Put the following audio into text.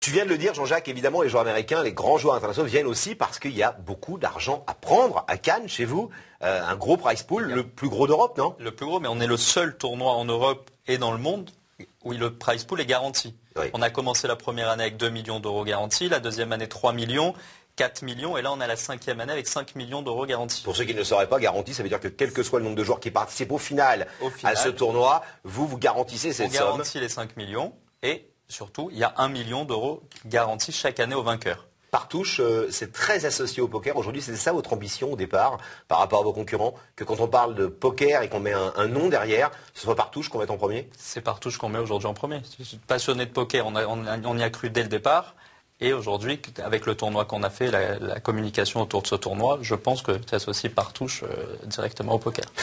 Tu viens de le dire, Jean-Jacques, évidemment, les joueurs américains, les grands joueurs internationaux viennent aussi parce qu'il y a beaucoup d'argent à prendre à Cannes, chez vous. Euh, un gros prize pool, le plus gros d'Europe, non? Le plus gros, mais on est le seul tournoi en Europe et dans le monde où le prize pool est garanti. On a commencé la première année avec 2 millions d'euros garantis, la deuxième année 3 millions, 4 millions, et là on a la cinquième année avec 5 millions d'euros garantis. Pour ceux qui ne seraient pas garantis, ça veut dire que quel que soit le nombre de joueurs qui participent au final, à ce tournoi, vous vous garantissez cette somme. On garantit les 5 millions et surtout, il y a 1 million d'euros garantis chaque année au vainqueur. Partouche, euh, c'est très associé au poker. Aujourd'hui, c'est ça votre ambition au départ par rapport à vos concurrents Que quand on parle de poker et qu'on met un, nom derrière, ce soit Partouche qu'on met en premier? C'est Partouche qu'on met aujourd'hui en premier. Je suis passionné de poker, on, y a cru dès le départ. Et aujourd'hui, avec le tournoi qu'on a fait, la, communication autour de ce tournoi, je pense que tu associes Partouche euh, directement au poker.